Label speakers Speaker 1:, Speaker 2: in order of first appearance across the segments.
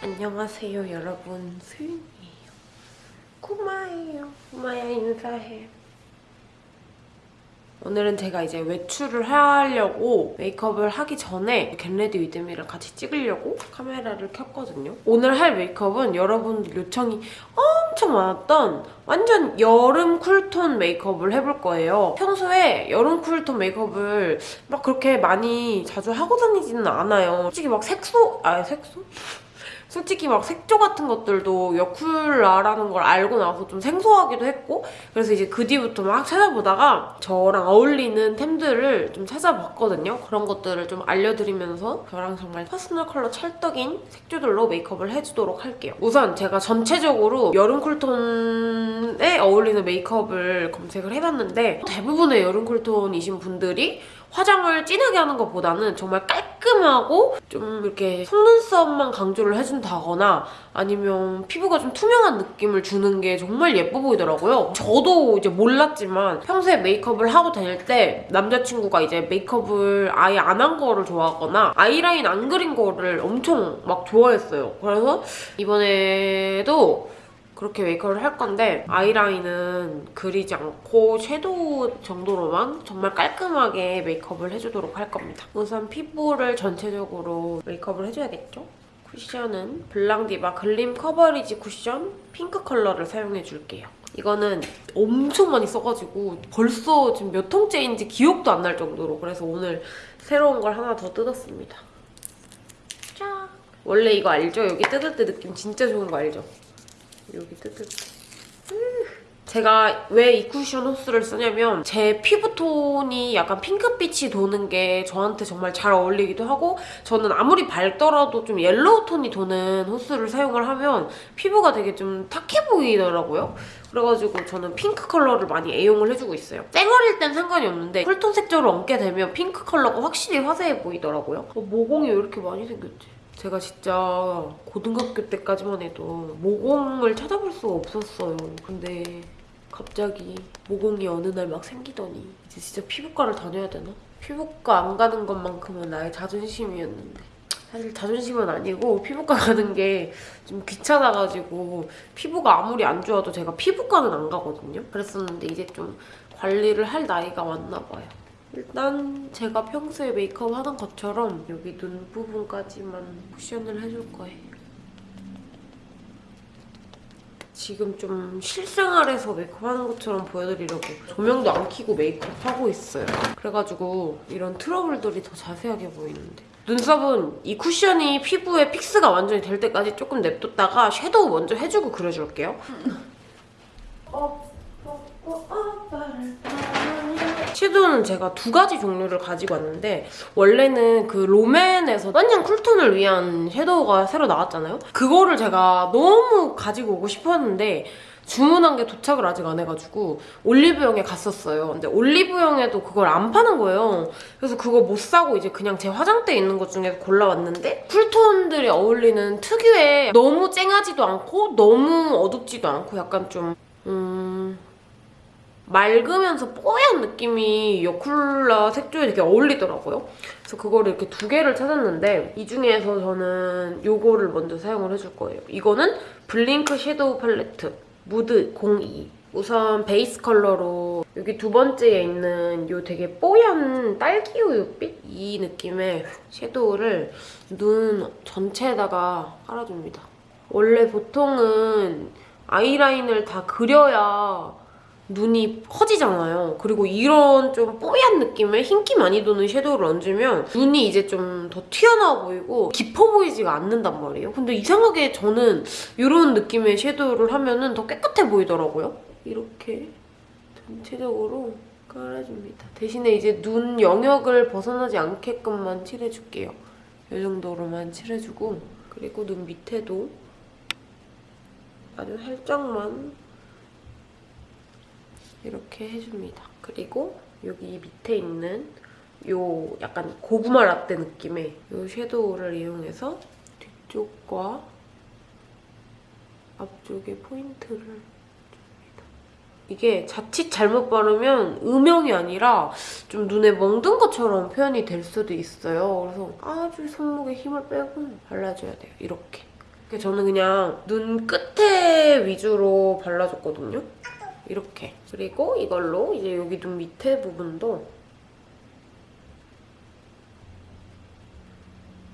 Speaker 1: 안녕하세요 여러분 수윤이에요 구마예요 구마야 인사해 오늘은 제가 이제 외출을 하려고 메이크업을 하기 전에 get ready with me를 같이 찍으려고 카메라를 켰거든요. 오늘 할 메이크업은 여러분들 요청이 엄청 많았던 완전 여름 쿨톤 메이크업을 해볼 거예요. 평소에 여름 쿨톤 메이크업을 막 그렇게 많이 자주 하고 다니지는 않아요. 솔직히 막 색소, 아 색소? 솔직히 막 색조 같은 것들도 여쿨라라는 걸 알고 나서 좀 생소하기도 했고 그래서 이제 그 뒤부터 막 찾아보다가 저랑 어울리는 템들을 좀 찾아봤거든요. 그런 것들을 좀 알려드리면서 저랑 정말 퍼스널 컬러 찰떡인 색조들로 메이크업을 해주도록 할게요. 우선 제가 전체적으로 여름 쿨톤에 어울리는 메이크업을 검색을 해봤는데 대부분의 여름 쿨톤이신 분들이 화장을 진하게 하는 것보다는 정말 깔끔하고 좀 이렇게 속눈썹만 강조를 해준다거나 아니면 피부가 좀 투명한 느낌을 주는 게 정말 예뻐 보이더라고요. 저도 이제 몰랐지만 평소에 메이크업을 하고 다닐 때 남자친구가 이제 메이크업을 아예 안 한 거를 좋아하거나 아이라인 안 그린 거를 엄청 막 좋아했어요. 그래서 이번에도 그렇게 메이크업을 할 건데 아이라인은 그리지 않고 섀도우 정도로만 정말 깔끔하게 메이크업을 해주도록 할 겁니다. 우선 피부를 전체적으로 메이크업을 해줘야겠죠? 쿠션은 블랑디바 글림 커버리지 쿠션 핑크 컬러를 사용해줄게요. 이거는 엄청 많이 써가지고 벌써 지금 몇 통째인지 기억도 안 날 정도로 그래서 오늘 새로운 걸 하나 더 뜯었습니다. 짠! 원래 이거 알죠? 여기 뜯을 때 느낌 진짜 좋은 거 알죠? 여기 때. 제가 왜 이 쿠션 호수를 쓰냐면 제 피부톤이 약간 핑크빛이 도는 게 저한테 정말 잘 어울리기도 하고 저는 아무리 밝더라도 좀 yellow 톤이 도는 호수를 사용을 하면 피부가 되게 좀 탁해 보이더라고요. 그래가지고 저는 핑크 컬러를 많이 애용을 해주고 있어요. 쌩얼일 땐 상관이 없는데 쿨톤 색조를 얹게 되면 핑크 컬러가 확실히 화사해 보이더라고요. 어, 모공이 왜 이렇게 많이 생겼지? 제가 진짜 고등학교 때까지만 해도 모공을 찾아볼 수가 없었어요. 근데 갑자기 모공이 어느 날 막 생기더니 이제 진짜 피부과를 다녀야 되나? 피부과 안 가는 것만큼은 나의 자존심이었는데 사실 자존심은 아니고 피부과 가는 게 좀 귀찮아가지고 피부가 아무리 안 좋아도 제가 피부과는 안 가거든요. 그랬었는데 이제 좀 관리를 할 나이가 왔나 봐요. 일단 제가 평소에 메이크업 하던 것처럼 여기 눈 부분까지만 쿠션을 해줄 거예요. 지금 좀 실생활에서 메이크업 하는 것처럼 보여드리려고 조명도 안 켜고 메이크업 하고 있어요. 그래가지고 이런 트러블들이 더 자세하게 보이는데. 눈썹은 이 쿠션이 피부에 fix가 완전히 될 때까지 조금 냅뒀다가 섀도우 먼저 해주고 그려줄게요. 섀도우는 제가 두 가지 종류를 가지고 왔는데 원래는 그 롬앤에서 완전 쿨톤을 위한 섀도우가 새로 나왔잖아요? 그거를 제가 너무 가지고 오고 싶었는데 주문한 게 도착을 아직 안 해가지고 올리브영에 갔었어요. 근데 올리브영에도 그걸 안 파는 거예요. 그래서 그거 못 사고 이제 그냥 제 화장대에 있는 것 중에 골라왔는데 쿨톤들이 어울리는 특유의 너무 쨍하지도 않고 너무 어둡지도 않고 약간 좀 음... 맑으면서 뽀얀 느낌이 여쿨라 색조에 되게 어울리더라고요. 그래서 그거를 이렇게 두 개를 찾았는데 이 중에서 저는 이거를 먼저 사용을 해줄 거예요. 이거는 블링크 섀도우 팔레트 무드 02 우선 베이스 컬러로 여기 두 번째에 있는 이 되게 뽀얀 딸기 우유빛? 이 느낌의 섀도우를 눈 전체에다가 깔아줍니다. 원래 보통은 아이라인을 다 그려야 눈이 커지잖아요. 그리고 이런 좀 뽀얀 느낌의 흰기 많이 도는 섀도우를 얹으면 눈이 이제 좀 더 튀어나와 보이고 깊어 보이지가 않는단 말이에요. 근데 이상하게 저는 이런 느낌의 섀도우를 하면 더 깨끗해 보이더라고요. 이렇게 전체적으로 깔아줍니다. 대신에 이제 눈 영역을 벗어나지 않게끔만 칠해줄게요. 이 정도로만 칠해주고 그리고 눈 밑에도 아주 살짝만 이렇게 해줍니다. 그리고 여기 밑에 있는 요 약간 고구마 라떼 느낌의 요 섀도우를 이용해서 뒤쪽과 앞쪽에 포인트를 줍니다. 이게 자칫 잘못 바르면 음영이 아니라 좀 눈에 멍든 것처럼 표현이 될 수도 있어요. 그래서 아주 손목에 힘을 빼고 발라줘야 돼요. 이렇게. 저는 그냥 눈 끝에 위주로 발라줬거든요. 이렇게. 그리고 이걸로 이제 여기 눈 밑에 부분도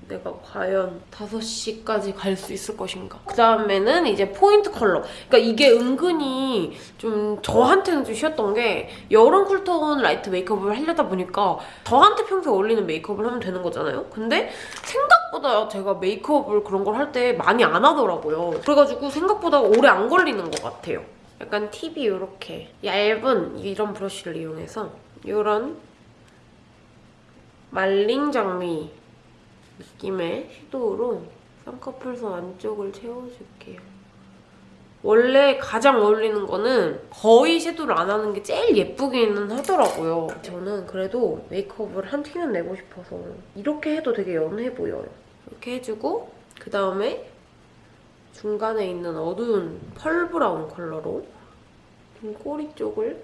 Speaker 1: 내가 과연 5시까지 갈 수 있을 것인가. 그 다음에는 이제 포인트 컬러. 그러니까 이게 은근히 좀 저한테는 좀 쉬웠던 게 여름 쿨톤 라이트 메이크업을 하려다 보니까 저한테 평소에 어울리는 메이크업을 하면 되는 거잖아요? 근데 생각보다 제가 메이크업을 그런 걸 할 때 많이 안 하더라고요. 그래가지고 생각보다 오래 안 걸리는 것 같아요. 약간 팁이 이렇게 얇은 이런 브러쉬를 이용해서 이런 말린 장미 느낌의 섀도우로 쌍꺼풀선 안쪽을 채워줄게요. 원래 가장 어울리는 거는 거의 섀도우를 안 하는 게 제일 예쁘기는 하더라고요. 저는 그래도 메이크업을 한 티는 내고 싶어서 이렇게 해도 되게 연해 보여요. 이렇게 해주고 그 다음에 중간에 있는 어두운 펄 브라운 컬러로 좀 꼬리 쪽을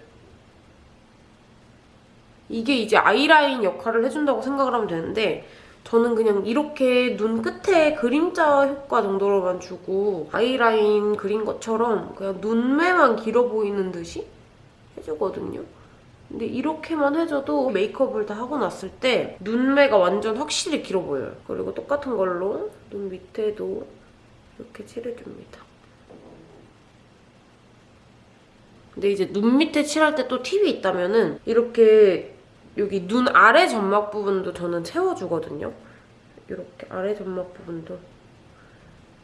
Speaker 1: 이게 이제 아이라인 역할을 해준다고 생각을 하면 되는데 저는 그냥 이렇게 눈 끝에 그림자 효과 정도로만 주고 아이라인 그린 것처럼 그냥 눈매만 길어 보이는 듯이 해주거든요. 근데 이렇게만 해줘도 메이크업을 다 하고 났을 때 눈매가 완전 확실히 길어 보여요. 그리고 똑같은 걸로 눈 밑에도 이렇게 칠해줍니다. 근데 이제 눈 밑에 칠할 때 또 팁이 있다면 은 이렇게 여기 눈 아래 점막 부분도 저는 채워주거든요. 이렇게 아래 점막 부분도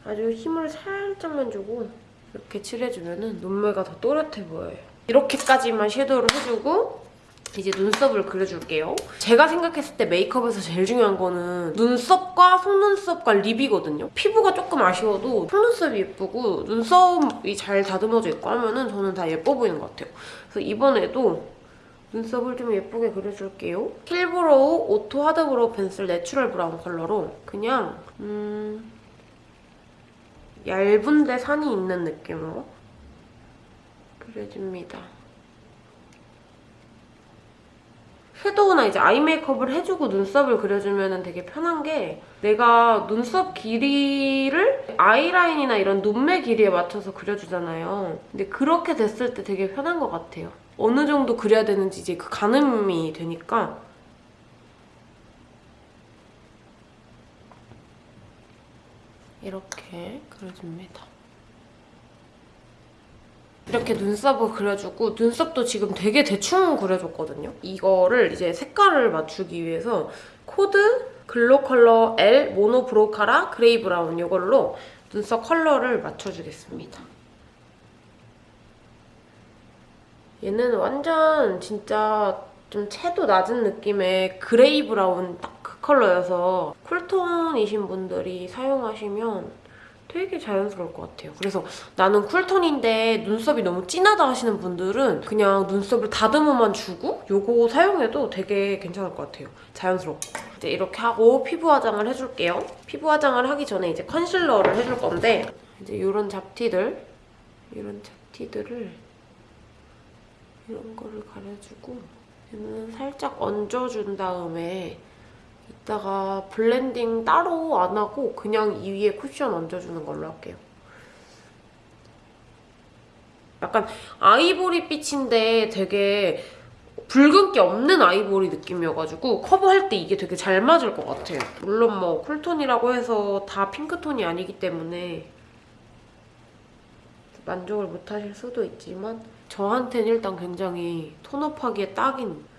Speaker 1: 아주 힘을 살짝만 주고 이렇게 칠해주면 눈매가 더 또렷해 보여요. 이렇게까지만 섀도우를 해주고 이제 눈썹을 그려줄게요. 제가 생각했을 때 메이크업에서 제일 중요한 거는 눈썹과 속눈썹과 립이거든요. 피부가 조금 아쉬워도 속눈썹이 예쁘고 눈썹이 잘 다듬어져 있고 하면은 저는 다 예뻐 보이는 것 같아요. 그래서 이번에도 눈썹을 좀 예쁘게 그려줄게요. 힐브로우 오토 하드브로우 펜슬 내추럴 브라운 컬러로 그냥 음 얇은데 산이 있는 느낌으로 그려줍니다. 섀도우나 이제 아이 메이크업을 해주고 눈썹을 그려주면 되게 편한 게 내가 눈썹 길이를 아이라인이나 이런 눈매 길이에 맞춰서 그려주잖아요. 근데 그렇게 됐을 때 되게 편한 것 같아요. 어느 정도 그려야 되는지 이제 그 가늠이 되니까 이렇게 그려줍니다. 이렇게 눈썹을 그려주고 눈썹도 지금 되게 대충 그려줬거든요. 이거를 이제 색깔을 맞추기 위해서 코드 글로컬러 L 모노 브로카라 그레이 브라운 이걸로 눈썹 컬러를 맞춰주겠습니다. 얘는 완전 진짜 좀 채도 낮은 느낌의 그레이 브라운 딱 그 컬러여서 쿨톤이신 분들이 사용하시면 되게 자연스러울 것 같아요. 그래서 나는 쿨톤인데 눈썹이 너무 진하다 하시는 분들은 그냥 눈썹을 다듬어만 주고 요거 사용해도 되게 괜찮을 것 같아요. 자연스럽고. 이제 이렇게 하고 피부 화장을 해줄게요. 피부 화장을 하기 전에 이제 컨실러를 해줄 건데 이제 이런 잡티들 이런 잡티들을 이런 거를 가려주고 얘는 살짝 얹어준 다음에 이따가 블렌딩 따로 안 하고 그냥 이 위에 쿠션 얹어주는 걸로 할게요. 약간 아이보리 빛인데 되게 붉은기 없는 아이보리 느낌이어가지고 커버할 때 이게 되게 잘 맞을 것 같아요. 물론 뭐 쿨톤이라고 해서 다 핑크톤이 아니기 때문에 만족을 못하실 수도 있지만 저한테는 일단 굉장히 tone up하기에 딱인 입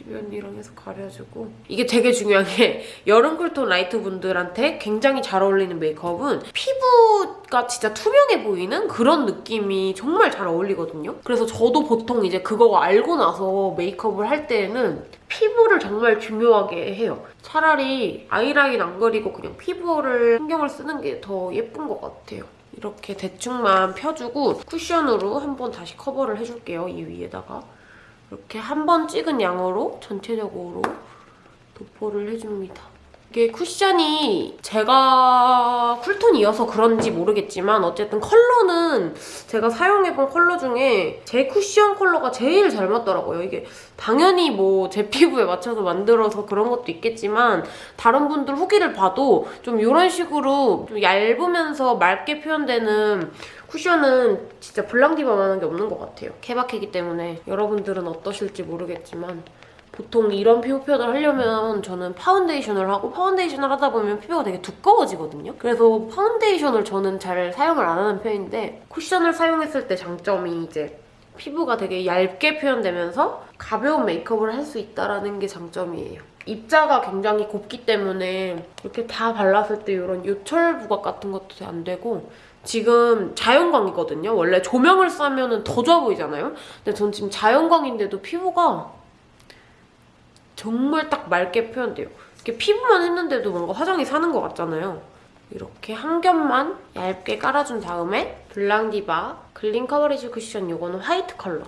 Speaker 1: 주변 이랑 해서 가려주고 이게 되게 중요한 게 여름 쿨톤 라이트 분들한테 굉장히 잘 어울리는 메이크업은 피부가 진짜 투명해 보이는 그런 느낌이 정말 잘 어울리거든요. 그래서 저도 보통 이제 그거 알고 나서 메이크업을 할 때는 피부를 정말 중요하게 해요. 차라리 아이라인 안 그리고 그냥 피부를 신경을 쓰는 게 더 예쁜 것 같아요. 이렇게 대충만 펴주고 쿠션으로 한번 다시 커버를 해줄게요. 이 위에다가. 이렇게 한 번 찍은 양으로 전체적으로 도포를 해줍니다. 이게 쿠션이 제가 쿨톤이어서 그런지 모르겠지만 어쨌든 컬러는 제가 사용해본 컬러 중에 제 쿠션 컬러가 제일 잘 맞더라고요. 이게 당연히 뭐 제 피부에 맞춰서 만들어서 그런 것도 있겠지만 다른 분들 후기를 봐도 좀 이런 식으로 좀 얇으면서 맑게 표현되는 쿠션은 진짜 블랑디바만한 게 없는 것 같아요. 케바케기 때문에 여러분들은 어떠실지 모르겠지만 보통 이런 피부 표현을 하려면 저는 파운데이션을 하고 파운데이션을 하다 보면 피부가 되게 두꺼워지거든요. 그래서 파운데이션을 저는 잘 사용을 안 하는 편인데 쿠션을 사용했을 때 장점이 이제 피부가 되게 얇게 표현되면서 가벼운 메이크업을 할 수 있다는 게 장점이에요. 입자가 굉장히 곱기 때문에 이렇게 다 발랐을 때 이런 요철 부각 같은 것도 안 되고 지금 자연광이거든요. 원래 조명을 쏘면 더 좋아 보이잖아요. 근데 전 지금 자연광인데도 피부가 정말 딱 맑게 표현돼요. 이렇게 피부만 했는데도 뭔가 화장이 사는 것 같잖아요. 이렇게 한 겹만 얇게 깔아준 다음에 블랑디바 clean coverage 쿠션 이거는 화이트 컬러.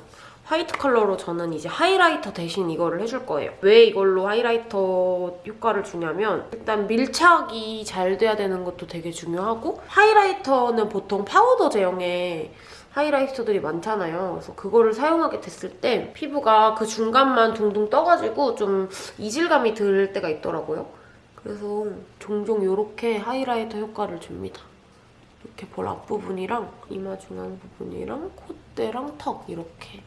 Speaker 1: 화이트 컬러로 저는 이제 하이라이터 대신 이거를 해줄 거예요. 왜 이걸로 하이라이터 효과를 주냐면 일단 밀착이 잘 돼야 되는 것도 되게 중요하고 하이라이터는 보통 파우더 제형의 하이라이터들이 많잖아요. 그래서 그거를 사용하게 됐을 때 피부가 그 중간만 둥둥 떠가지고 좀 이질감이 들 때가 있더라고요. 그래서 종종 이렇게 하이라이터 효과를 줍니다. 이렇게 볼 앞부분이랑 이마 중앙 부분이랑 콧대랑 턱 이렇게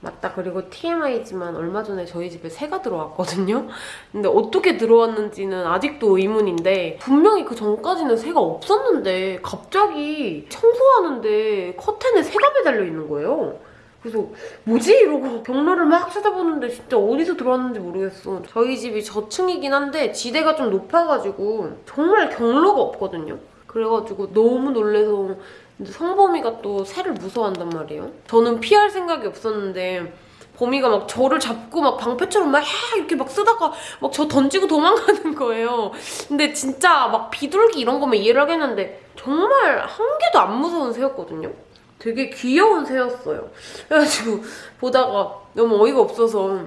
Speaker 1: 맞다. 그리고 TMI지만 얼마 전에 저희 집에 새가 들어왔거든요? 근데 어떻게 들어왔는지는 아직도 의문인데 분명히 그 전까지는 새가 없었는데 갑자기 청소하는데 커튼에 새가 매달려 있는 거예요. 그래서 뭐지? 이러고 경로를 막 찾아보는데 진짜 어디서 들어왔는지 모르겠어. 저희 집이 저층이긴 한데 지대가 좀 높아가지고 정말 경로가 없거든요 그래가지고 너무 놀래서 성범이가 또 새를 무서워한단 말이에요. 저는 피할 생각이 없었는데 범이가 막 저를 잡고 막 방패처럼 막 이렇게 막 쓰다가 막 저 던지고 도망가는 거예요. 근데 진짜 막 비둘기 이런 거면 이해를 하겠는데 정말 한 개도 안 무서운 새였거든요. 되게 귀여운 새였어요. 그래가지고 보다가 너무 어이가 없어서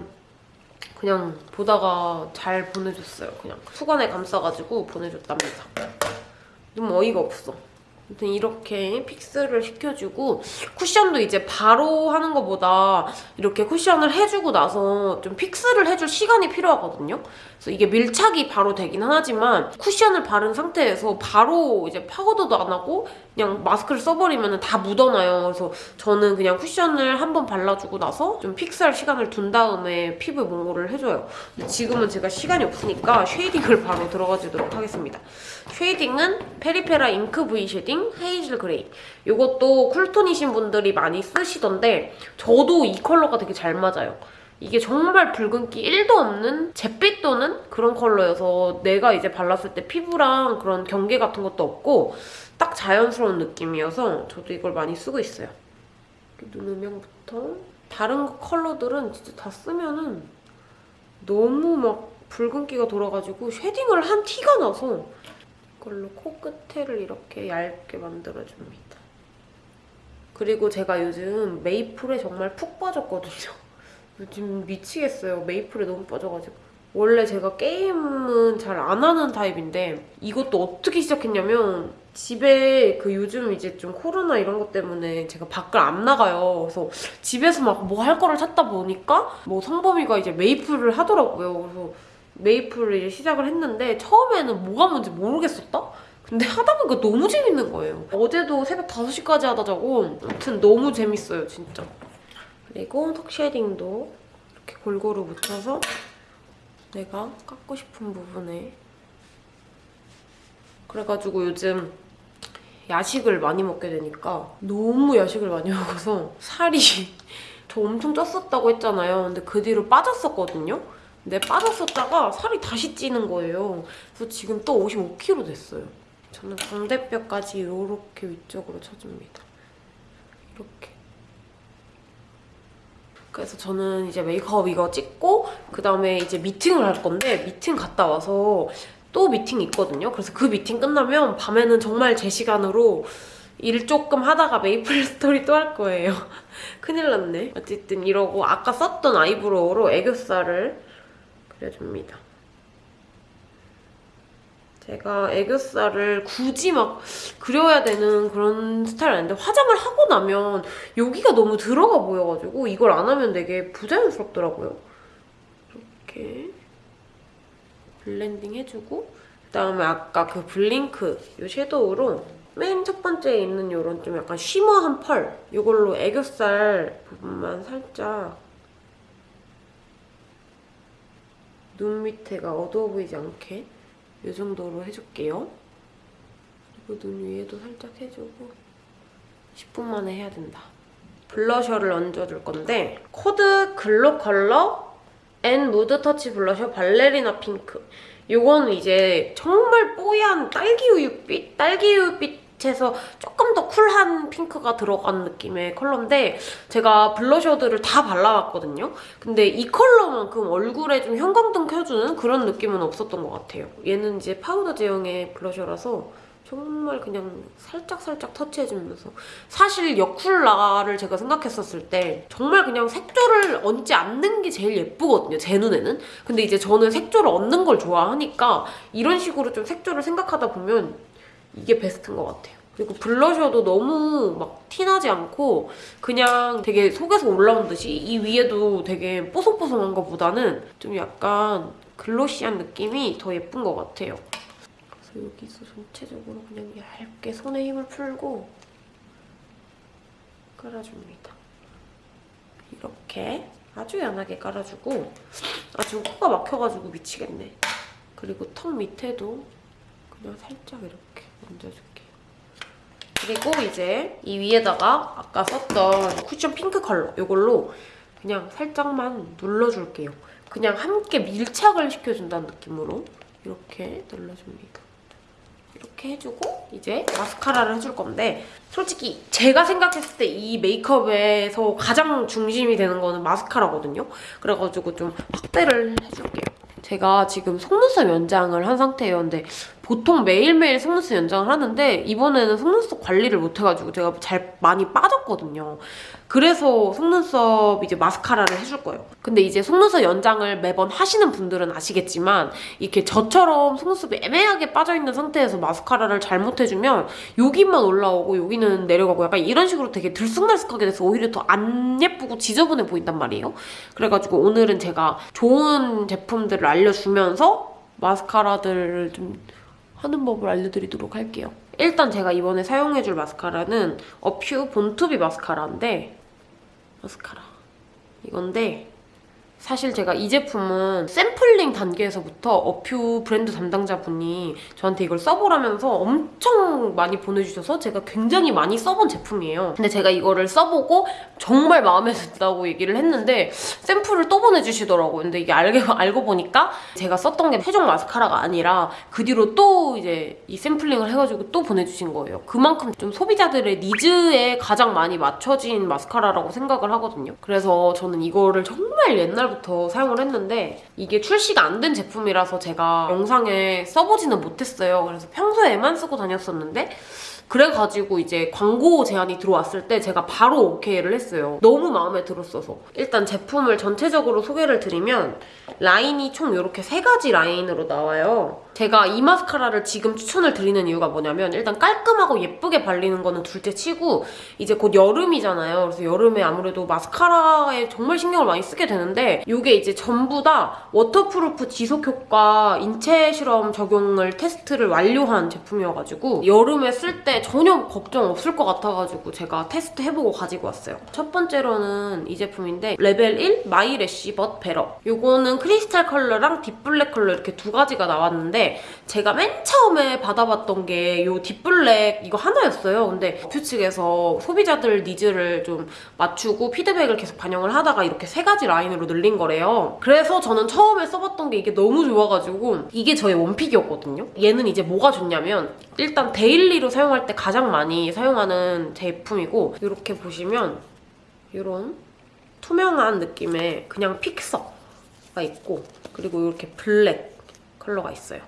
Speaker 1: 그냥 보다가 잘 보내줬어요. 그냥 수건에 감싸가지고 보내줬답니다. 너무 어이가 없어. 아무튼 이렇게 fix를 시켜주고 쿠션도 이제 바로 하는 것보다 이렇게 쿠션을 해주고 나서 좀 fix를 해줄 시간이 필요하거든요. 그래서 이게 밀착이 바로 되긴 하지만 쿠션을 바른 상태에서 바로 이제 파우더도 안 하고 그냥 마스크를 써버리면 다 묻어나요. 그래서 저는 그냥 쿠션을 한 번 발라주고 나서 좀 fix할 시간을 둔 다음에 피부에 뭔가를 해줘요. 지금은 제가 시간이 없으니까 쉐이딩을 바로 들어가주도록 하겠습니다. 쉐이딩은 페리페라 잉크 V 쉐딩 hazel gray. 이것도 쿨톤이신 분들이 많이 쓰시던데 저도 이 컬러가 되게 잘 맞아요. 이게 정말 붉은기 1도 없는 잿빛 도는 그런 컬러여서 내가 이제 발랐을 때 피부랑 그런 경계 같은 것도 없고 딱 자연스러운 느낌이어서 저도 이걸 많이 쓰고 있어요. 눈 음영부터 다른 컬러들은 진짜 다 쓰면은 너무 막 붉은기가 돌아가지고 쉐딩을 한 티가 나서 이걸로 코끝에를 이렇게 얇게 만들어줍니다. 그리고 제가 요즘 메이플에 정말 푹 빠졌거든요. 요즘 미치겠어요. 메이플에 너무 빠져가지고. 원래 제가 게임은 잘 안 하는 타입인데 이것도 어떻게 시작했냐면 집에 그 요즘 이제 좀 코로나 이런 것 때문에 제가 밖을 안 나가요. 그래서 집에서 막 뭐 할 거를 찾다 보니까 뭐 성범이가 이제 메이플을 하더라고요. 그래서 메이플을 이제 시작을 했는데 처음에는 뭐가 뭔지 모르겠었다? 근데 하다 보니까 너무 재밌는 거예요. 어제도 새벽 5시까지 하다 자고 아무튼 너무 재밌어요, 진짜. 그리고 턱 쉐딩도 이렇게 골고루 묻혀서 내가 깎고 싶은 부분에 그래가지고 요즘 야식을 많이 먹게 되니까 너무 야식을 많이 먹어서 살이 저 엄청 쪘었다고 했잖아요. 근데 그 뒤로 빠졌었거든요. 근데 빠졌었다가 살이 다시 찌는 거예요. 그래서 지금 또 55kg 됐어요. 저는 광대뼈까지 이렇게 위쪽으로 쳐줍니다. 이렇게. 그래서 저는 이제 메이크업 이거 찍고 그다음에 이제 미팅을 할 건데 미팅 갔다 와서 또 미팅이 있거든요. 그래서 그 미팅 끝나면 밤에는 정말 제 시간으로 일 조금 하다가 메이플 스토리 또 할 거예요. 큰일 났네. 어쨌든 이러고 아까 썼던 아이브로우로 애교살을 그려줍니다. 제가 애교살을 굳이 막 그려야 되는 그런 스타일 아닌데 화장을 하고 나면 여기가 너무 들어가 보여가지고 이걸 안 하면 되게 부자연스럽더라고요. 이렇게 블렌딩 해주고 그다음에 아까 그 블링크 이 섀도우로 맨 첫 번째에 있는 이런 좀 약간 shimmer한 펄 이걸로 애교살 부분만 살짝 눈 밑에가 어두워 보이지 않게 이 정도로 해줄게요. 그리고 눈 위에도 살짝 해주고 10분 만에 해야 된다. 블러셔를 얹어줄 건데 코드 글로컬러 N mood touch blusher ballerina pink 이거는 이제 정말 뽀얀 딸기우유빛? 딸기우유빛에서 조금 더 쿨한 핑크가 들어간 느낌의 컬러인데 제가 블러셔들을 다 발라봤거든요. 근데 이 컬러만큼 얼굴에 좀 형광등 켜주는 그런 느낌은 없었던 것 같아요. 얘는 이제 파우더 제형의 블러셔라서 정말 그냥 살짝살짝 터치해주면서 사실 여쿨라를 제가 생각했었을 때 정말 그냥 색조를 얹지 않는 게 제일 예쁘거든요, 제 눈에는. 근데 이제 저는 색조를 얹는 걸 좋아하니까 이런 식으로 좀 색조를 생각하다 보면 이게 베스트인 것 같아요. 그리고 블러셔도 너무 막 티나지 않고 그냥 되게 속에서 올라온 듯이 이 위에도 되게 뽀송뽀송한 것보다는 좀 약간 글로시한 느낌이 더 예쁜 것 같아요. 그래서 여기서 전체적으로 그냥 얇게 손에 힘을 풀고 깔아줍니다. 이렇게 아주 연하게 깔아주고 아 지금 코가 막혀가지고 미치겠네. 그리고 턱 밑에도 그냥 살짝 이렇게 얹어줄게요. 그리고 이제 이 위에다가 아까 썼던 쿠션 핑크 컬러 이걸로 그냥 살짝만 눌러줄게요. 그냥 함께 밀착을 시켜준다는 느낌으로 이렇게 눌러줍니다. 이렇게 해주고 이제 마스카라를 해줄 건데 솔직히 제가 생각했을 때 이 메이크업에서 가장 중심이 되는 거는 마스카라거든요. 그래가지고 좀 확대를 해줄게요. 제가 지금 속눈썹 연장을 한 상태였는데 보통 매일매일 속눈썹 연장을 하는데 이번에는 속눈썹 관리를 못해가지고 제가 잘 많이 빠졌거든요. 그래서 속눈썹 이제 마스카라를 해줄 거예요. 근데 이제 속눈썹 연장을 매번 하시는 분들은 아시겠지만 이렇게 저처럼 속눈썹이 애매하게 빠져있는 상태에서 마스카라를 잘못해주면 여기만 올라오고 여기는 내려가고 약간 이런 식으로 되게 들쑥날쑥하게 돼서 오히려 더 안 예쁘고 지저분해 보인단 말이에요. 그래가지고 오늘은 제가 좋은 제품들을 알려주면서 마스카라들을 좀 하는 법을 알려드리도록 할게요. 일단 제가 이번에 사용해줄 마스카라는 어퓨 본투비 마스카라인데 마스카라 이건데 사실 제가 이 제품은 샘플링 단계에서부터 어퓨 브랜드 담당자분이 저한테 이걸 써보라면서 엄청 많이 보내주셔서 제가 굉장히 많이 써본 제품이에요. 근데 제가 이거를 써보고 정말 마음에 든다고 얘기를 했는데 샘플을 또 보내주시더라고요. 근데 이게 알고, 알고 보니까 제가 썼던 게 최종 마스카라가 아니라 그 뒤로 또 이제 이 샘플링을 해가지고 또 보내주신 거예요. 그만큼 좀 소비자들의 니즈에 가장 많이 맞춰진 마스카라라고 생각을 하거든요. 그래서 저는 이거를 정말 옛날 부터 사용을 했는데 이게 출시가 안 된 제품이라서 제가 영상에 써보지는 못했어요. 그래서 평소에만 쓰고 다녔었는데 그래가지고 이제 광고 제안이 들어왔을 때 제가 바로 오케이를 했어요. 너무 마음에 들었어서. 일단 제품을 전체적으로 소개를 드리면 라인이 총 이렇게 세 가지 라인으로 나와요. 제가 이 마스카라를 지금 추천을 드리는 이유가 뭐냐면 일단 깔끔하고 예쁘게 발리는 거는 둘째 치고 이제 곧 여름이잖아요. 그래서 여름에 아무래도 마스카라에 정말 신경을 많이 쓰게 되는데 이게 이제 전부 다 waterproof 지속 효과 인체 실험 적용을 테스트를 완료한 제품이어가지고 여름에 쓸 때 전혀 걱정 없을 것 같아가지고 제가 테스트 해보고 가지고 왔어요. 첫 번째로는 이 제품인데 레벨 1 My Lash But Better 이거는 크리스탈 컬러랑 deep black 컬러 이렇게 두 가지가 나왔는데 제가 맨 처음에 받아봤던 게 이 deep black 이거 하나였어요. 근데 어퓨 측에서 소비자들 니즈를 좀 맞추고 피드백을 계속 반영을 하다가 이렇게 세 가지 라인으로 늘린 거래요. 그래서 저는 처음에 써봤던 게 이게 너무 좋아가지고 이게 저의 one pick이었거든요. 얘는 이제 뭐가 좋냐면 일단 데일리로 사용할 때 가장 많이 사용하는 제품이고 이렇게 보시면 이런 투명한 느낌의 그냥 픽서가 있고 그리고 이렇게 블랙 컬러가 있어요.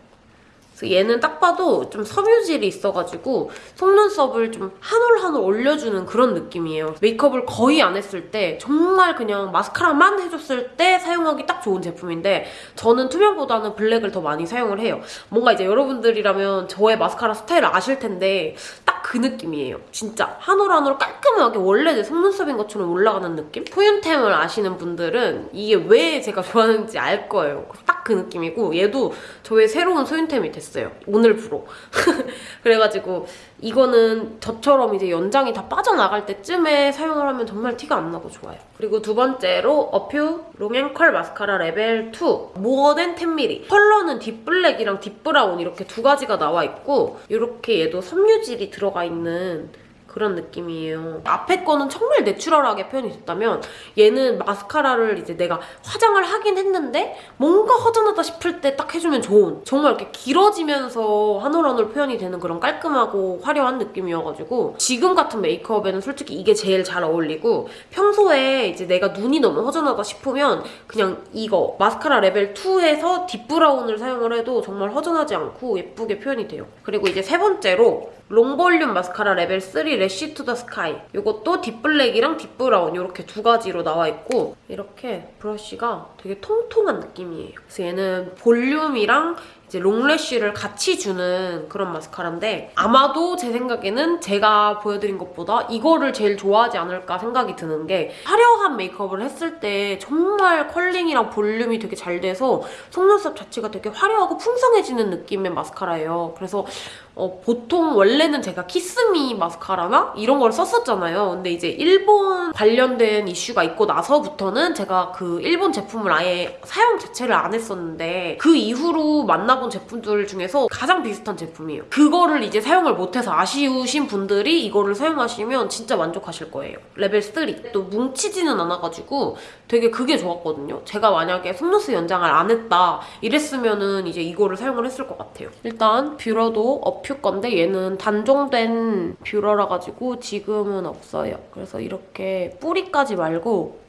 Speaker 1: 그래서 얘는 딱 봐도 좀 섬유질이 있어가지고 속눈썹을 좀 한 올 한 올 올려주는 그런 느낌이에요. 메이크업을 거의 안 했을 때 정말 그냥 마스카라만 해줬을 때 사용하기 딱 좋은 제품인데 저는 투명보다는 블랙을 더 많이 사용을 해요. 뭔가 이제 여러분들이라면 저의 마스카라 스타일을 아실 텐데 딱 그 느낌이에요. 진짜 한 올 한 올 깔끔하게 원래 내 속눈썹인 것처럼 올라가는 느낌? 소윤템을 아시는 분들은 이게 왜 제가 좋아하는지 알 거예요. 딱 그 느낌이고 얘도 저의 새로운 소윤템이 됐어요. 오늘부로. 그래가지고 이거는 저처럼 이제 연장이 다 빠져나갈 때쯤에 사용을 하면 정말 티가 안 나고 좋아요. 그리고 두 번째로 어퓨 long and curl 마스카라 레벨 2 more than 10mm 컬러는 deep black이랑 deep brown 이렇게 두 가지가 나와 있고 이렇게 얘도 섬유질이 들어가 있는 그런 느낌이에요. 앞에 거는 정말 natural하게 표현이 됐다면 얘는 마스카라를 이제 내가 화장을 하긴 했는데 뭔가 허전하다 싶을 때 딱 해주면 좋은 정말 이렇게 길어지면서 한 올 한 올 표현이 되는 그런 깔끔하고 화려한 느낌이어가지고 지금 같은 메이크업에는 솔직히 이게 제일 잘 어울리고 평소에 이제 내가 눈이 너무 허전하다 싶으면 그냥 이거 마스카라 레벨 2에서 deep brown을 사용을 해도 정말 허전하지 않고 예쁘게 표현이 돼요. 그리고 이제 세 번째로 long volume 마스카라 레벨 3 Lash to the Sky 이것도 deep black이랑 deep brown 이렇게 두 가지로 나와 있고 이렇게 브러쉬가 되게 통통한 느낌이에요. 그래서 얘는 볼륨이랑 이제 long lash를 같이 주는 그런 마스카라인데 아마도 제 생각에는 제가 보여드린 것보다 이거를 제일 좋아하지 않을까 생각이 드는 게 화려한 메이크업을 했을 때 정말 curling이랑 볼륨이 되게 잘 돼서 속눈썹 자체가 되게 화려하고 풍성해지는 느낌의 마스카라예요. 그래서 어, 보통 원래는 제가 키스미 마스카라나 이런 걸 썼었잖아요. 근데 이제 일본 관련된 이슈가 있고 나서부터는 제가 그 일본 제품을 아예 사용 자체를 안 했었는데 그 이후로 만나 본 제품들 중에서 가장 비슷한 제품이에요. 그거를 이제 사용을 못해서 아쉬우신 분들이 이거를 사용하시면 진짜 만족하실 거예요. 레벨 3. 또 뭉치지는 않아가지고 되게 그게 좋았거든요. 제가 만약에 속눈썹 연장을 안 했다 이랬으면은 이제 이거를 사용을 했을 것 같아요. 일단 뷰러도 어퓨 건데 얘는 단종된 뷰러라 가지고 지금은 없어요. 그래서 이렇게 뿌리까지 말고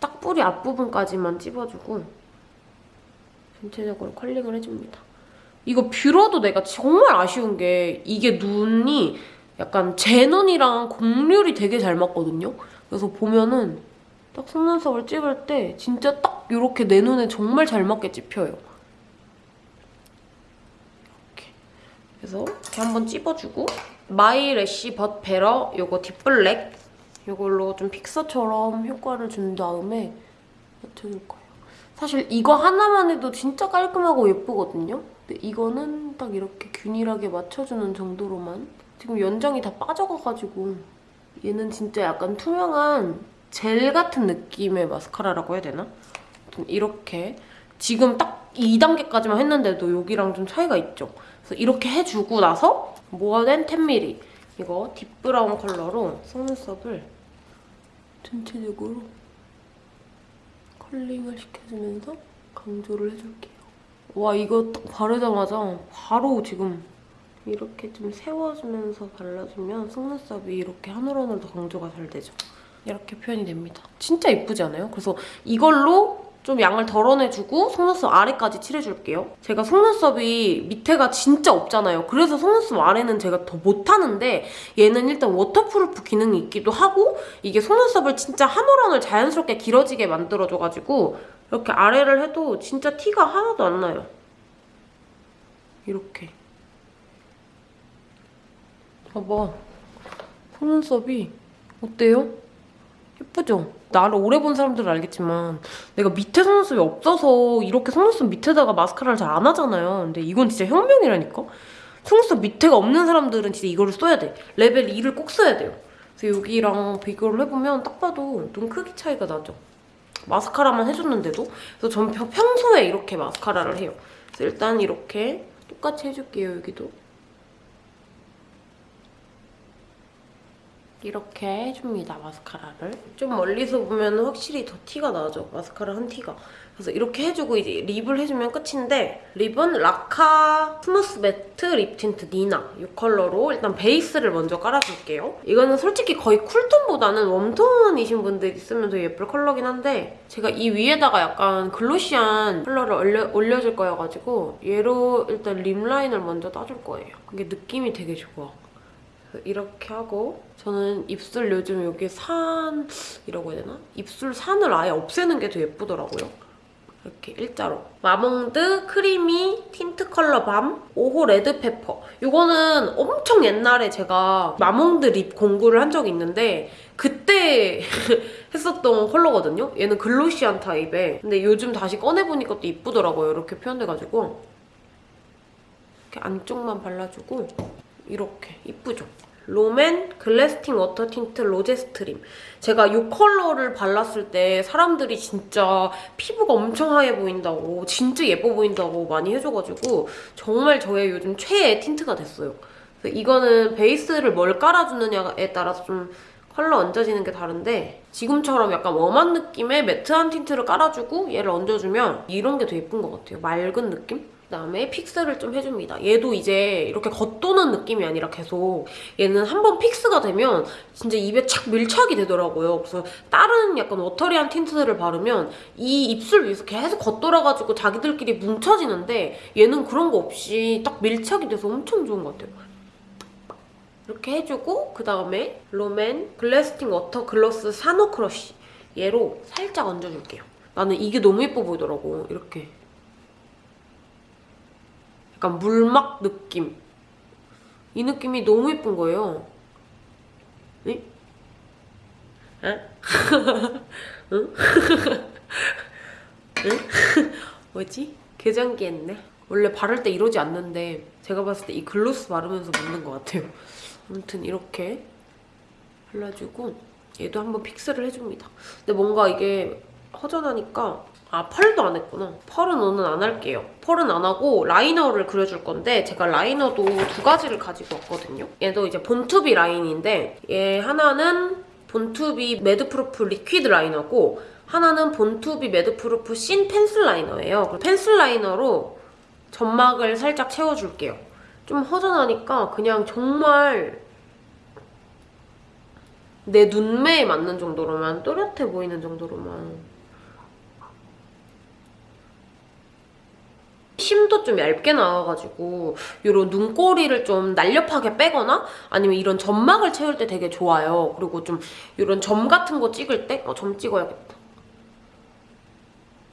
Speaker 1: 딱 뿌리 앞부분까지만 찝어주고 전체적으로 curling을 해줍니다. 이거 뷰러도 내가 정말 아쉬운 게 이게 눈이 약간 제 눈이랑 곡률이 되게 잘 맞거든요. 그래서 보면은 딱 속눈썹을 찝을 때 진짜 딱 이렇게 내 눈에 정말 잘 맞게 찝혀요. 이렇게. 그래서 이렇게 한번 찝어주고 My Lash But Better 요거 deep black 이걸로 좀 fixer처럼 효과를 준 다음에 맞춰줄 거예요. 사실 이거 하나만 해도 진짜 깔끔하고 예쁘거든요. 근데 이거는 딱 이렇게 균일하게 맞춰주는 정도로만 지금 연장이 다 빠져가가지고 얘는 진짜 약간 투명한 젤 같은 느낌의 마스카라라고 해야 되나? 이렇게 지금 딱 2단계까지만 했는데도 여기랑 좀 차이가 있죠? 그래서 이렇게 해주고 나서 모어된 10mm 이거 딥브라운 컬러로 속눈썹을 전체적으로 컬링을 시켜주면서 강조를 해줄게요. 와 이거 딱 바르자마자 바로 지금 이렇게 좀 세워주면서 발라주면 속눈썹이 이렇게 한올한올더 강조가 잘 되죠. 이렇게 표현이 됩니다. 진짜 예쁘지 않아요? 그래서 이걸로 좀 양을 덜어내주고 속눈썹 아래까지 칠해줄게요. 제가 속눈썹이 밑에가 진짜 없잖아요. 그래서 속눈썹 아래는 제가 더 못하는데 얘는 일단 waterproof 기능이 있기도 하고 이게 속눈썹을 진짜 한 올 한 올 자연스럽게 길어지게 만들어줘가지고 이렇게 아래를 해도 진짜 티가 하나도 안 나요. 이렇게. 봐봐. 속눈썹이 어때요? 예쁘죠? 나를 오래 본 사람들은 알겠지만 내가 밑에 속눈썹이 없어서 이렇게 속눈썹 밑에다가 마스카라를 잘 안 하잖아요. 근데 이건 진짜 혁명이라니까? 속눈썹 밑에가 없는 사람들은 진짜 이거를 써야 돼. 레벨 2를 꼭 써야 돼요. 그래서 여기랑 비교를 해보면 딱 봐도 눈 크기 차이가 나죠. 마스카라만 해줬는데도. 그래서 전 평- 평소에 이렇게 마스카라를 해요. 그래서 일단 이렇게 똑같이 해줄게요, 여기도. 이렇게 해줍니다, 마스카라를. 좀 멀리서 보면 확실히 더 티가 나죠, 마스카라 한 티가. 그래서 이렇게 해주고 이제 lip을 해주면 끝인데 lip은 라카 smooth matte lip tint 니나 이 컬러로 일단 베이스를 먼저 깔아줄게요. 이거는 솔직히 거의 쿨톤보다는 웜톤이신 분들이 쓰면 더 예쁠 컬러긴 한데 제가 이 위에다가 약간 glossy한 컬러를 올려, 올려줄 거여가지고 얘로 일단 lip line을 먼저 따줄 거예요. 이게 느낌이 되게 좋아. 이렇게 하고 저는 입술 요즘 여기 산 이라고 해야 되나? 입술 산을 아예 없애는 게 더 예쁘더라고요. 이렇게 일자로. 마몽드 creamy tint color balm 5호 red pepper. 이거는 엄청 옛날에 제가 마몽드 lip 공구를 한 적이 있는데 그때 했었던 컬러거든요. 얘는 glossy한 타입에. 근데 요즘 다시 꺼내보니까 또 이쁘더라고요. 이렇게 표현돼가지고. 이렇게 안쪽만 발라주고 이렇게 이쁘죠? 롬앤 Glasting water tint rose stream. 제가 이 컬러를 발랐을 때 사람들이 진짜 피부가 엄청 하얘 보인다고 진짜 예뻐 보인다고 많이 해줘가지고 정말 저의 요즘 최애 tint가 됐어요. 이거는 베이스를 뭘 깔아주느냐에 따라서 좀 컬러 얹어지는 게 다른데 지금처럼 약간 warm한 느낌의 matte한 tint를 깔아주고 얘를 얹어주면 이런 게 더 예쁜 것 같아요. 맑은 느낌? 그다음에 fix를 좀 해줍니다. 얘도 이제 이렇게 겉도는 느낌이 아니라 계속 얘는 한 번 fix가 되면 진짜 입에 착 밀착이 되더라고요. 그래서 다른 약간 watery한 tint들을 바르면 이 입술 위에서 계속 겉돌아가지고 자기들끼리 뭉쳐지는데 얘는 그런 거 없이 딱 밀착이 돼서 엄청 좋은 것 같아요. 이렇게 해주고 그다음에 롬앤 Glasting water gloss 산호 crush 얘로 살짝 얹어줄게요. 나는 이게 너무 예뻐 보이더라고. 이렇게 약간 물막 느낌. 이 느낌이 너무 예쁜 거예요. 뭐지? 개장기 했네. 원래 바를 때 이러지 않는데 제가 봤을 때 이 글로스 바르면서 묻는 것 같아요. 아무튼 이렇게 발라주고 얘도 한번 픽스를 해줍니다. 근데 뭔가 이게 허전하니까 아 pearl도 안 했구나. pearl은 오늘 안 할게요. pearl은 안 하고 liner를 그려줄 건데 제가 liner도 두 가지를 가지고 왔거든요. 얘도 이제 Born to be 라인인데 얘 하나는 Born to be Madproof liquid liner고 하나는 Born to be Madproof thin pencil liner예요. pencil liner로 점막을 살짝 채워줄게요. 좀 허전하니까 그냥 정말 내 눈매에 맞는 정도로만 또렷해 보이는 정도로만 심도 좀 얇게 나와가지고 이런 눈꼬리를 좀 날렵하게 빼거나 아니면 이런 점막을 채울 때 되게 좋아요. 그리고 좀 이런 점 같은 거 찍을 때 어, 점 찍어야겠다.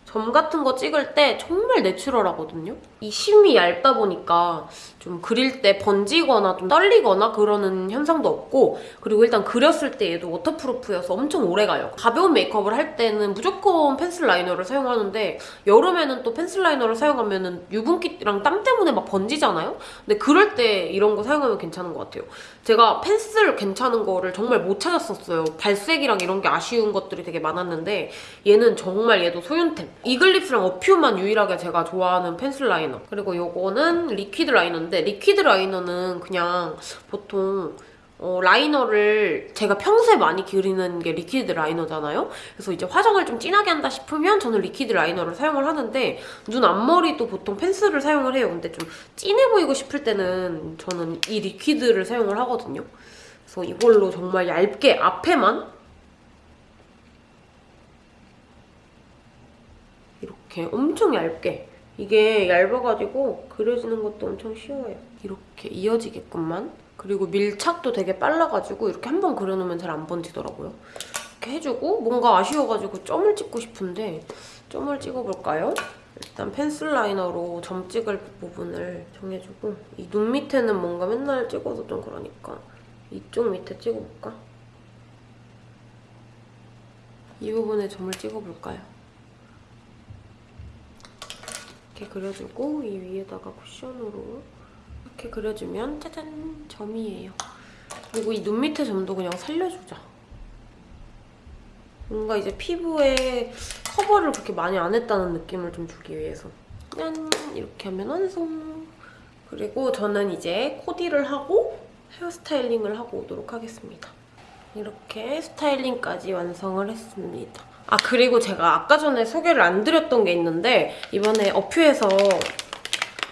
Speaker 1: 점 같은 거 찍을 때 정말 내추럴하거든요. 이 심이 얇다 보니까 좀 그릴 때 번지거나 좀 떨리거나 그러는 현상도 없고 그리고 일단 그렸을 때 얘도 waterproof여서 엄청 오래가요. 가벼운 메이크업을 할 때는 무조건 펜슬 라이너를 사용하는데 여름에는 또 펜슬 라이너를 사용하면 은 유분기랑 땀 때문에 막 번지잖아요? 근데 그럴 때 이런 거 사용하면 괜찮은 것 같아요. 제가 펜슬 괜찮은 거를 정말 못 찾았었어요. 발색이랑 이런 게 아쉬운 것들이 되게 많았는데 얘는 정말 얘도 소윤템. 이글립스랑 어퓨만 유일하게 제가 좋아하는 펜슬 라이너. 그리고 요거는 liquid 라이너인데 liquid 라이너는 그냥 보통 어, 라이너를 제가 평소에 많이 그리는 게 liquid 라이너잖아요? 그래서 이제 화장을 좀 진하게 한다 싶으면 저는 liquid 라이너를 사용을 하는데 눈 앞머리도 보통 펜슬을 사용을 해요. 근데 좀 진해 보이고 싶을 때는 저는 이 리퀴드를 사용을 하거든요. 그래서 이걸로 정말 얇게 앞에만 이렇게 엄청 얇게 이게 얇아가지고 그려지는 것도 엄청 쉬워요. 이렇게 이어지게끔만 그리고 밀착도 되게 빨라가지고 이렇게 한 번 그려놓으면 잘 안 번지더라고요. 이렇게 해주고 뭔가 아쉬워가지고 점을 찍고 싶은데 점을 찍어볼까요? 일단 펜슬 라이너로 점 찍을 부분을 정해주고 이 눈 밑에는 뭔가 맨날 찍어서 좀 그러니까 이쪽 밑에 찍어볼까? 이 부분에 점을 찍어볼까요? 이렇게 그려주고 이 위에다가 쿠션으로 이렇게 그려주면 짜잔 점이에요. 그리고 이 눈 밑에 점도 그냥 살려주자. 뭔가 이제 피부에 커버를 그렇게 많이 안 했다는 느낌을 좀 주기 위해서 짠! 이렇게 하면 완성! 그리고 저는 이제 코디를 하고 hair styling을 하고 오도록 하겠습니다. 이렇게 styling까지 완성을 했습니다. 아 그리고 제가 아까 전에 소개를 안 드렸던 게 있는데 이번에 어퓨에서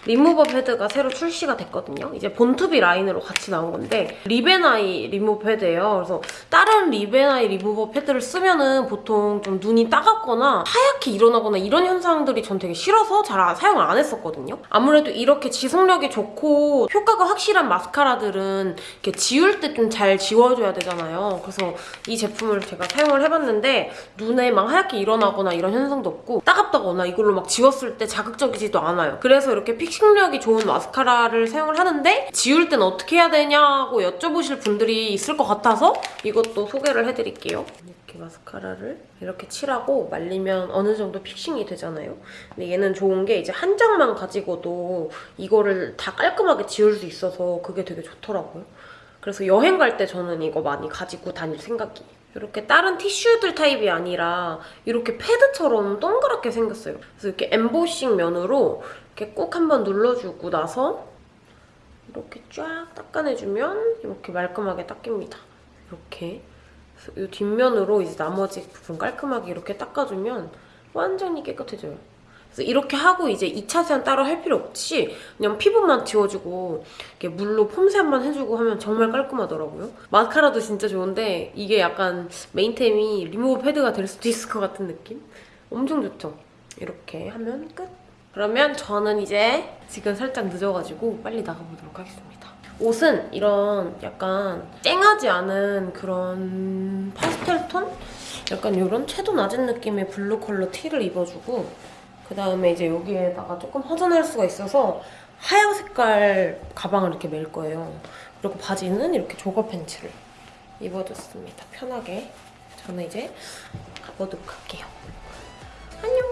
Speaker 1: 리무버 패드가 새로 출시가 됐거든요. 이제 본투비 라인으로 같이 나온 건데 리벤아이 리무버 패드예요. 그래서 다른 리벤아이 리무버 패드를 쓰면 은 보통 좀 눈이 따갑거나 하얗게 일어나거나 이런 현상들이 전 되게 싫어서 잘 안- 사용을 안 했었거든요. 아무래도 이렇게 지속력이 좋고 효과가 확실한 마스카라들은 이렇게 지울 때 좀 잘 지워줘야 되잖아요. 그래서 이 제품을 제가 사용을 해봤는데 눈에 막 하얗게 일어나거나 이런 현상도 없고 따갑다거나 이걸로 막 지웠을 때 자극적이지도 않아요. 그래서 이렇게 fixing력이 좋은 마스카라를 사용을 하는데 지울 땐 어떻게 해야 되냐고 여쭤보실 분들이 있을 것 같아서 이것도 소개를 해드릴게요. 이렇게 마스카라를 이렇게 칠하고 말리면 어느 정도 fixing이 되잖아요. 근데 얘는 좋은 게 이제 한 장만 가지고도 이거를 다 깔끔하게 지울 수 있어서 그게 되게 좋더라고요. 그래서 여행 갈 때 저는 이거 많이 가지고 다닐 생각이에요. 이렇게 다른 티슈들 타입이 아니라 이렇게 패드처럼 동그랗게 생겼어요. 그래서 이렇게 엠보싱 면으로 이렇게 꼭 한번 눌러주고 나서 이렇게 쫙 닦아내주면 이렇게 말끔하게 닦입니다. 이렇게. 이 뒷면으로 이제 나머지 부분 깔끔하게 이렇게 닦아주면 완전히 깨끗해져요. 그래서 이렇게 하고 이제 2차 세안 따로 할 필요 없이 그냥 피부만 지워주고 이렇게 물로 폼세안만 해주고 하면 정말 깔끔하더라고요. 마스카라도 진짜 좋은데 이게 약간 메인템이 리무버 패드가 될 수도 있을 것 같은 느낌? 엄청 좋죠? 이렇게 하면 끝! 그러면 저는 이제 지금 살짝 늦어가지고 빨리 나가보도록 하겠습니다. 옷은 이런 약간 쨍하지 않은 그런 파스텔 톤? 약간 이런 채도 낮은 느낌의 블루 컬러 티를 입어주고 그 다음에 이제 여기에다가 조금 허전할 수가 있어서 하얀 색깔 가방을 이렇게 멜 거예요. 그리고 바지는 이렇게 jogger 팬츠를 입어줬습니다. 편하게. 저는 이제 가보도록 할게요. 안녕!